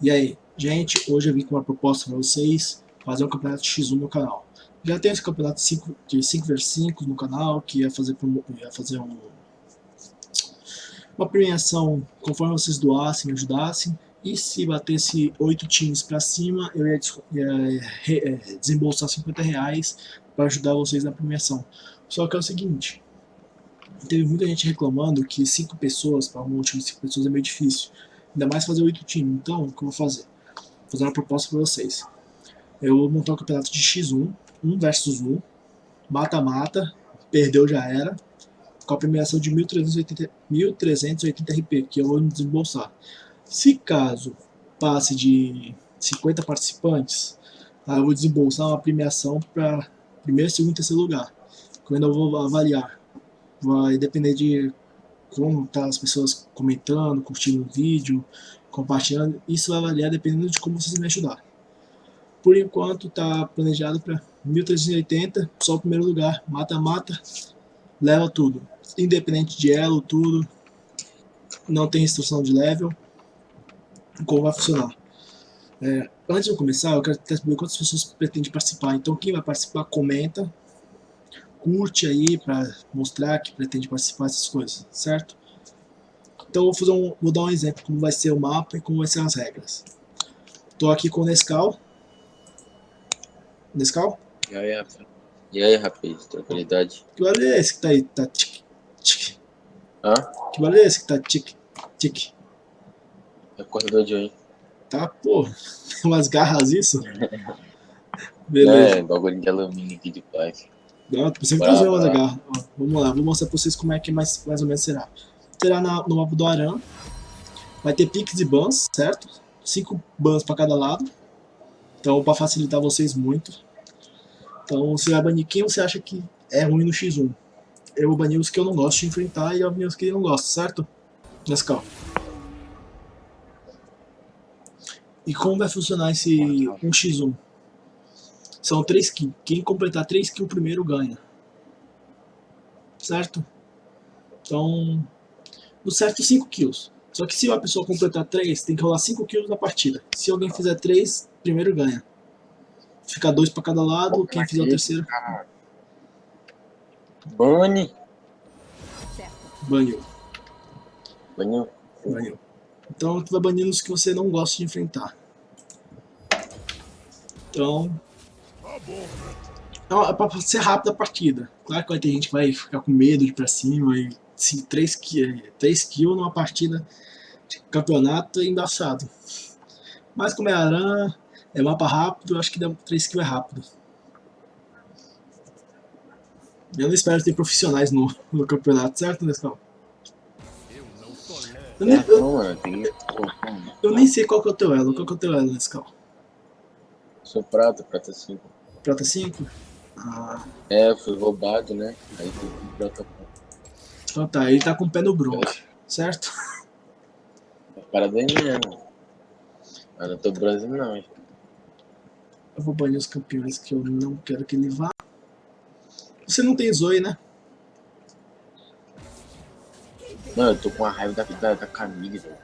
E aí, gente, hoje eu vim com uma proposta para vocês fazer um campeonato X1 no canal. Já tem esse campeonato 5, de 5 vs 5 no canal, que ia fazer, ia fazer um, uma premiação conforme vocês doassem, ajudassem. E se batesse 8 times para cima, eu ia, ia é, desembolsar 50 reais para ajudar vocês na premiação. Só que é o seguinte, teve muita gente reclamando que 5 pessoas, para um time de 5 pessoas é meio difícil. Ainda mais fazer oito times. Então, o que eu vou fazer? Vou fazer uma proposta para vocês. Eu vou montar um campeonato de X1, 1 versus 1, mata-mata, perdeu já era, com a premiação de 1380, 1380 RP, que eu vou desembolsar. Se caso passe de 50 participantes, eu vou desembolsar uma premiação para primeiro, segundo e terceiro lugar, que eu ainda vou avaliar. Vai depender de como tá as pessoas comentando, curtindo o vídeo, compartilhando, isso vai variar dependendo de como vocês me ajudar. Por enquanto tá planejado para 1380, só o primeiro lugar, mata-mata, leva tudo, independente de elo, tudo, não tem restrição de level, como vai funcionar. É, antes de eu começar, eu quero saber quantas pessoas pretendem participar, então quem vai participar, comenta, curte aí para mostrar que pretende participar dessas coisas, certo? Então vou, fazer um, vou dar um exemplo como vai ser o mapa e como vai ser as regras. Estou aqui com o Nescau. Nescau? E aí, rapaz? E aí, rapaz? Tranquilidade? Que barulho é esse que tá aí? Tá tic, tic. Hã? Que barulho é esse que tá tic, tic? É corredor de hoje. Tá, pô. Umas garras isso? Beleza. É, bagulho de alumínio aqui de plástico. Usando a garra. Ó, vamos lá, vou mostrar pra vocês como é que mais, mais ou menos será. Terá na, no mapa do Aran. Vai ter piques e bans, certo? Cinco bans pra cada lado. Então, pra facilitar vocês muito. Então, você vai banir quem você acha que é ruim no X1. Eu vou banir os que eu não gosto de enfrentar e os que eu não gosto, certo? Nescau. E como vai funcionar esse 1x1? São 3 kills. Quem completar 3 kills primeiro ganha. Certo? Então, no certo 5 kills. Só que se uma pessoa completar 3, tem que rolar 5 kills na partida. Se alguém fizer 3, primeiro ganha. Fica 2 pra cada lado, quem fizer o terceiro... Bane. Baniu. Baniu. Baniu. Então tu vai banindo os que você não gosta de enfrentar. Então... Então, é pra ser rápida a partida. Claro que vai ter gente que vai ficar com medo de ir pra cima e se 3 kills, 3 kills numa partida de campeonato é embaçado. Mas como é Aran, é mapa rápido, eu acho que 3 kills é rápido. Eu não espero ter profissionais no, no campeonato, certo, Nescau? Eu nem, eu, eu nem sei qual que é o teu elo. Qual que é o teu elo, Nescau? Sou prata, prata 5. Prata 5? Ah. É, fui roubado, né? Aí tem que prata Então tá, ele tá com o pé no bronze, certo? Parabéns mesmo. Mas não tô bronze não, hein? Eu vou banir os campeões que eu não quero que ele vá. Você não tem Zoe, né? Mano, eu tô com a raiva da, da, da Camille, velho.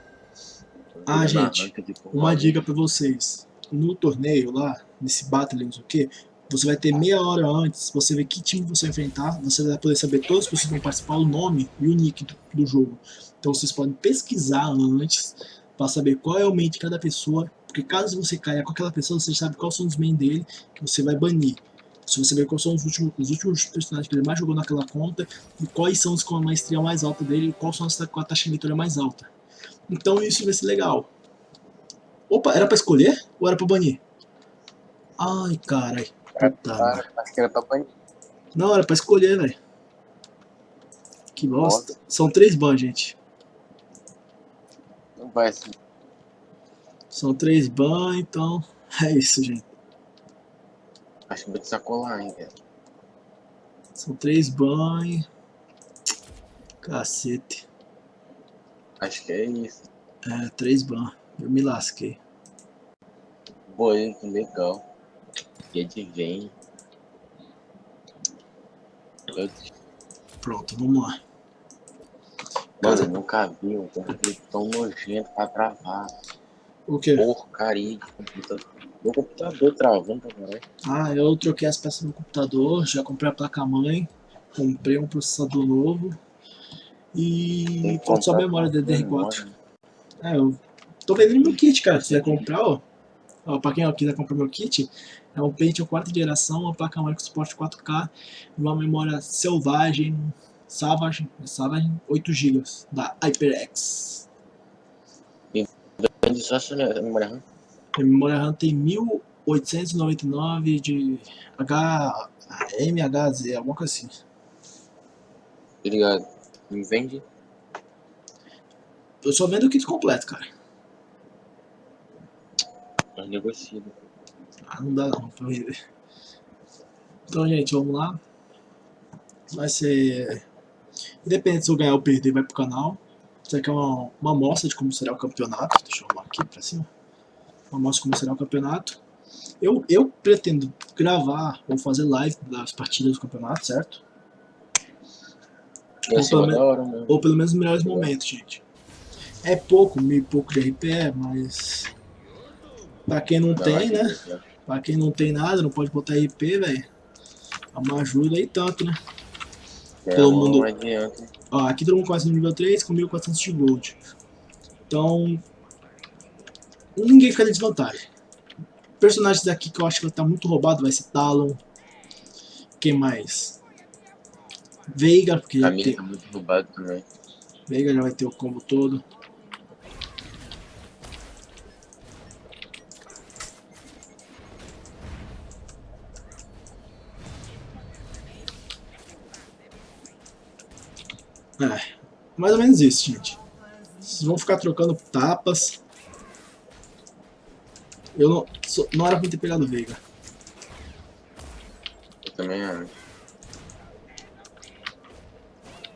Ah, gente, uma dica pra vocês. No torneio lá, nesse Battle, não sei o que, você vai ter meia hora antes, você vê que time você vai enfrentar, você vai poder saber todos que vão participar, o nome e o nick do, do jogo. Então vocês podem pesquisar antes, para saber qual é o main de cada pessoa, porque caso você caia com aquela pessoa, você sabe quais são os main dele, que você vai banir. Se você ver quais são os últimos, os últimos personagens que ele mais jogou naquela conta, e quais são os com a maestria mais alta dele, e quais são as com a taxa de vitória mais alta. Então isso vai ser legal. Opa, era pra escolher ou era pra banir? Ai, carai. Puta, acho que era pra banir. Não, era pra escolher, velho. Que bosta. Nossa. São três bans, gente. Não vai assim. São três bans, então é isso, gente. Acho que vou te sacolar, hein, velho. São três banhos. Cacete. Acho que é isso. É, três ban. Eu me lasquei. Boi, que legal. E adivinha. Pronto, vamos lá. Mano, eu nunca vi um tão nojento pra travar. O quê? Porcaria de computador. Meu computador travando caralho. Ah, eu troquei as peças no computador, já comprei a placa-mãe, comprei um processador novo e falta só memória com DDR4. memória. É, eu tô vendendo meu kit, cara. Se quiser comprar, ó. ó pra quem ó, quiser comprar meu kit, é um Pentium 4 geração, uma placa-mãe com suporte 4K e uma memória selvagem, Savage, Savage 8 GB da HyperX. Vende só essa memória RAM. A memória RAM tem 1899 de H, MHZ, alguma coisa assim. Tá ligado? Me vende. Eu só vendo o kit completo, cara. Nós negocia. Ah, não dá não pra vender. Então, gente, vamos lá. Vai ser... Independente se eu ganhar ou perder, vai pro canal. Isso aqui é uma, uma amostra de como será o campeonato. Deixa eu arrumar aqui pra cima. Uma amostra de como será o campeonato. Eu, eu pretendo gravar ou fazer live das partidas do campeonato, certo? Ia ser pelo mó men- da hora. Ou pelo menos os melhores momentos, gente. É pouco, meio pouco de RP, mas... Pra quem não tem, né? Pra quem não tem nada, não pode botar RP, velho. É uma ajuda aí tanto, né? É, Todo mundo-. Ó, aqui todo mundo começa no nível 3 com 1400 de gold. Então, ninguém fica de desvantagem. Personagens daqui que eu acho que estar muito roubado vai ser Talon. Quem mais? Veiga, porque já tem, tá muito roubado também. Veiga já vai ter o combo todo. É, mais ou menos isso, gente. Vocês vão ficar trocando tapas. Eu não. sou- não era pra ter pegado o Veiga. Eu também acho.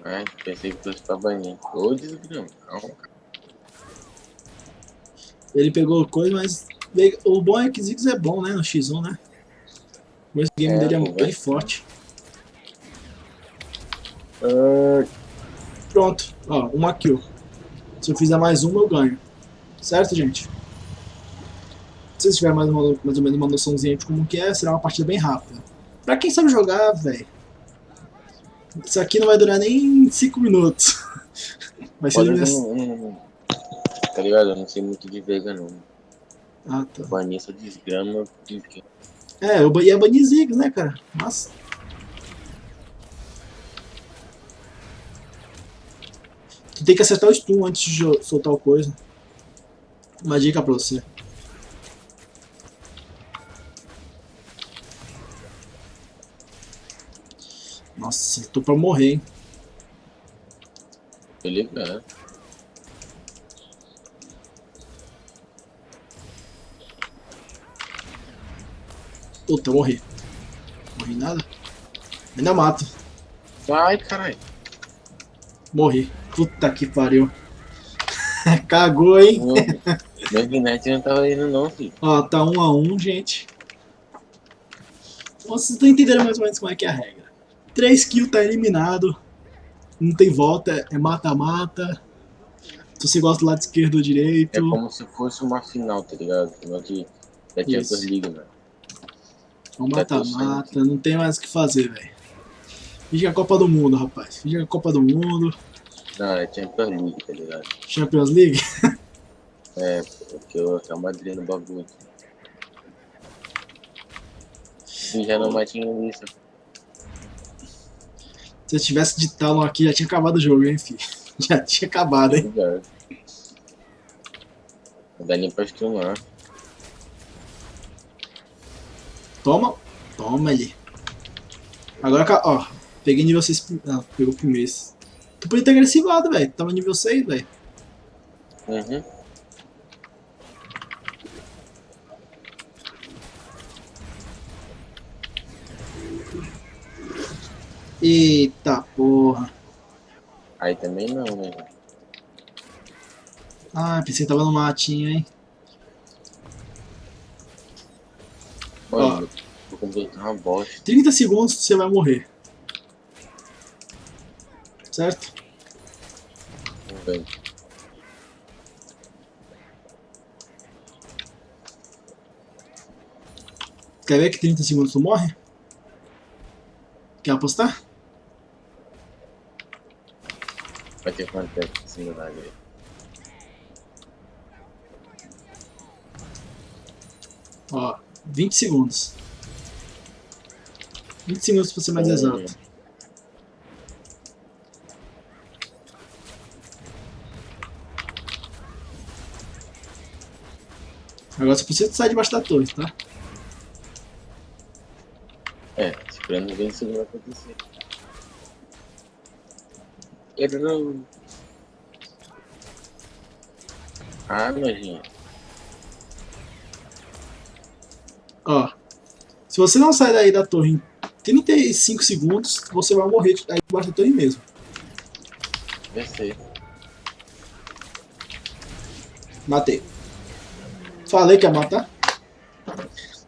Ai, pensei que fosse pra banir. Ô, desgrama. Calma, cara. Ele pegou coisa, mas. Veiga- O bom é que Ziggs é bom, né? No X1, né? O game É, dele é bem forte. Ah, Pronto, ó, uma kill. Se eu fizer mais uma, eu ganho. Certo, gente? Se vocês tiverem mais, uma- mais ou menos uma noçãozinha de como que é, será uma partida bem rápida. Pra quem sabe jogar, velho. Isso aqui não vai durar nem 5 minutos. Vai ser nessa... um- Tá ligado? Eu não sei muito de Veiga, não. Ah, tá. Banir essa desgrama. É, eu ia banir Ziggs, né, cara? Mas. Tu tem que acertar o stun antes de soltar o coisa. Uma dica pra você. Nossa, tô pra morrer, hein? Tô ligado. Puta, eu morri. Morri nada? Ainda mato. Ai, caralho. Morri. Puta que pariu. Cagou, hein? Meu Ignite não tava indo, não, filho. Ó, tá um a um, gente. Vocês estão entendendo mais ou menos como é que é a regra. 3 kills tá eliminado. Não tem volta, é mata-mata. Se você gosta do lado esquerdo ou direito. É como se fosse uma final, tá ligado? Final de da Champions Isso. League, velho. É um mata-mata, não tem mais o que fazer, velho. Finge que é a Copa do Mundo, rapaz. Finge que é a Copa do Mundo. Não, é Champions League, tá ligado? Champions League. É, porque eu Real Madrid no bagulho. E já não matinho isso. Se eu tivesse de Talon aqui, já tinha acabado o jogo, hein, filho. Já tinha acabado, hein. Ligado. Não dá nem pra streamar. Toma. Toma ali. Agora, ó. Peguei nível 6. prim- Não, pegou primeiro. Tu podia ter agressivado, velho. Tava nível 6, velho. Uhum. Eita porra. Aí também não, né? Ah, pensei que tava no matinho, hein. Mano, vou completar uma bosta. 30 segundos você vai morrer certo? Bem. Quer ver que 30 segundos tu morre? Quer apostar? Vai ter quanto tempo de similaridade aí? Ó, 20 segundos. 20 segundos pra ser mais exato. Agora só precisa sair debaixo da torre, tá? É, esperando ver se vai acontecer. Ele não. Ah, nojinho. Ó. Se você não sair daí da torre em 35 segundos, você vai morrer aí debaixo da torre mesmo. Descer. Matei. Falei que ia matar.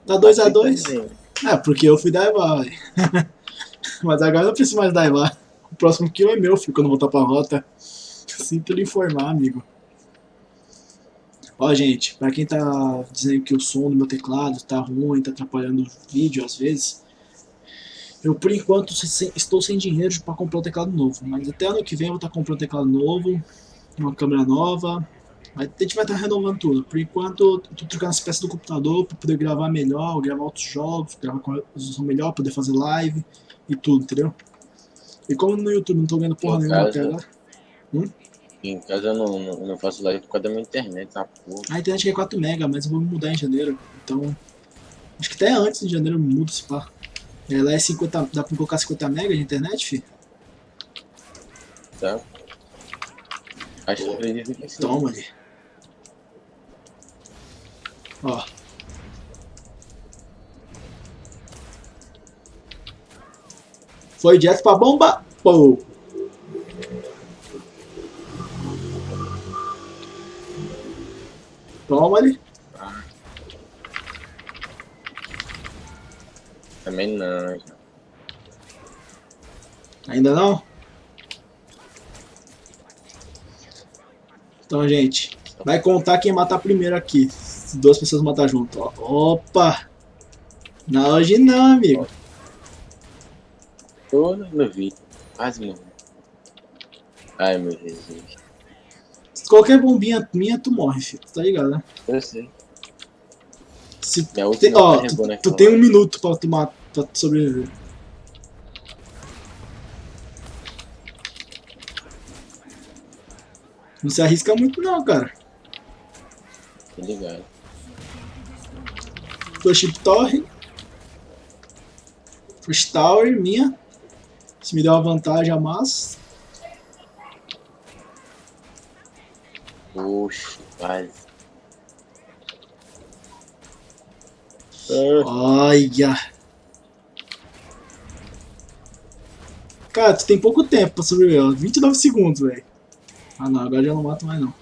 Tá 2x2. É, porque eu fui daivar. Mas agora eu não preciso mais daivar. O próximo kill é meu, filho, quando eu voltar pra rota. Sinto lhe informar, amigo. Ó, gente, pra quem tá dizendo que o som do meu teclado tá ruim, tá atrapalhando o vídeo às vezes, eu por enquanto estou sem dinheiro pra comprar um teclado novo, mas até ano que vem eu vou estar tá comprando um teclado novo, uma câmera nova, a gente vai estar tá renovando tudo. Por enquanto, eu tô trocando as peças do computador para poder gravar melhor, gravar outros jogos, gravar com resolução melhor, poder fazer live e tudo, entendeu? E como no YouTube não tô vendo porra Em nenhuma casa- até agora. Hum? Em casa eu não, não, não faço live por causa da minha internet, tá porra. A internet é 4 mega, mas eu vou mudar em janeiro. Então, acho que até antes de janeiro eu mudo esse pá. Ela é 50, dá pra colocar 50 mega de internet, fi? tá? Acho que acredito que sim. Toma ali. Ó. Foi direto pra bomba. Pô. Toma ali. Também não. Ainda não? Então, gente, vai contar quem matar primeiro aqui. Duas pessoas matar junto. ó. Opa! Não, hoje não, amigo. Tô no vídeo. Quase morri. Ai meu Jesus. Qualquer bombinha minha, tu morre, filho. Tá ligado, né? Eu sei. Se última ó, tu, naquela tu tem um minuto pra tu, pra tu sobreviver. Não se arrisca muito não, cara. Tô ligado. Flush Torre. Flush Tower, minha. Se me der uma vantagem a mais. Oxe, quase. Olha. Cara, tu tem pouco tempo pra sobreviver, ó. 29 segundos, velho. Ah não, agora já não mato mais não.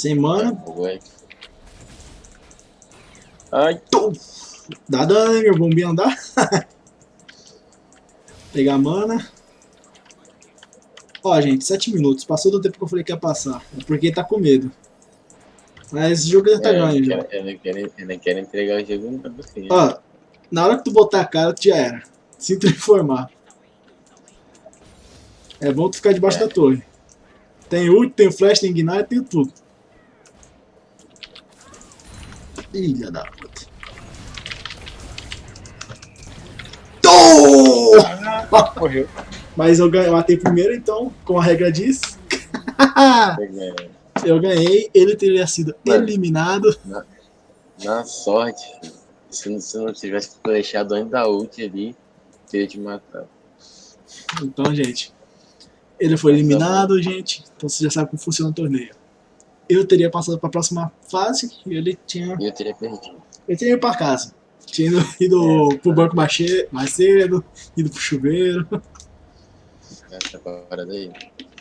Sem mana. Foi. Ai, Tum! Dá dano, né, meu bombinho andar? Pegar mana. Ó, gente, 7 minutos. Passou do tempo que eu falei que ia passar. É porque tá com medo. Mas esse jogo já tá é, ganho já. eu não quero, eu não quero entregar o jogo pra você. Ó, na hora que tu botar a cara, tu já era. Sinto informar. É bom tu ficar debaixo É. da torre. Tem ult, tem flash, tem ignite, tem tudo. Filha da puta. Tô! Morreu. Mas eu ganhei, matei primeiro, então, como a regra diz, eu ganhei, ele teria sido Mano. eliminado. Na sorte, filho. se não, se não tivesse flechado antes da ult ali, teria te matado. Então, gente, ele foi eliminado, gente. Então você já sabe como funciona o torneio. Eu teria passado para a próxima fase e ele tinha. E eu teria perdido. Eu teria ido para casa. Tinha ido, ido pro banco mais, cedo, ido pro chuveiro. Essa parada aí.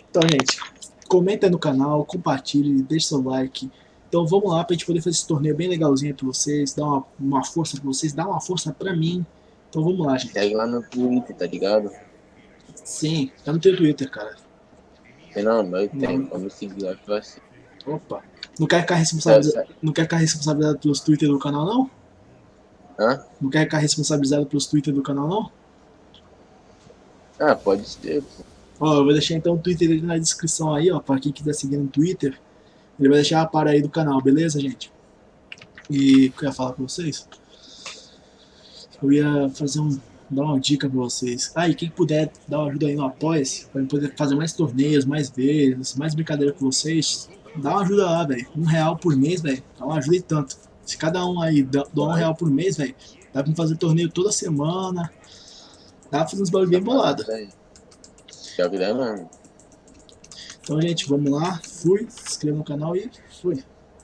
Então, gente, comenta aí no canal, compartilhe, deixe seu like. Então vamos lá pra gente poder fazer esse torneio bem legalzinho pra vocês, dar uma, uma força pra vocês, dar uma força pra mim. Então vamos lá, gente. Segue lá no Twitter, tá ligado? Sim, tá no teu Twitter, cara. Não, mas tenho. Vamos seguir lá que eu assim. Opa. Não quer ficar responsabilizado, não quer ficar responsabilizado pelos Twitter do canal, não? Hã? Não quer ficar responsabilizado pelos Twitter do canal, não? Ah, pode ser. pô. Ó, eu vou deixar então o Twitter dele na descrição aí, ó, pra quem quiser seguir no Twitter. Ele vai deixar a para aí do canal, beleza, gente? E o que eu ia falar pra vocês? Eu ia fazer um. dar uma dica pra vocês. Ah, e quem puder dar uma ajuda aí no Apoia-se, pra eu poder fazer mais torneios, mais vezes, mais brincadeira com vocês, dá uma ajuda lá, velho. Um real por mês, velho. Dá uma ajuda e tanto. Se cada um aí dá, dá um real por mês, velho, dá pra fazer torneio toda semana. Dá pra fazer uns bagulho bem bolado. Que dá, mano. Então, gente, vamos lá. Fui. Se inscreva no canal e fui.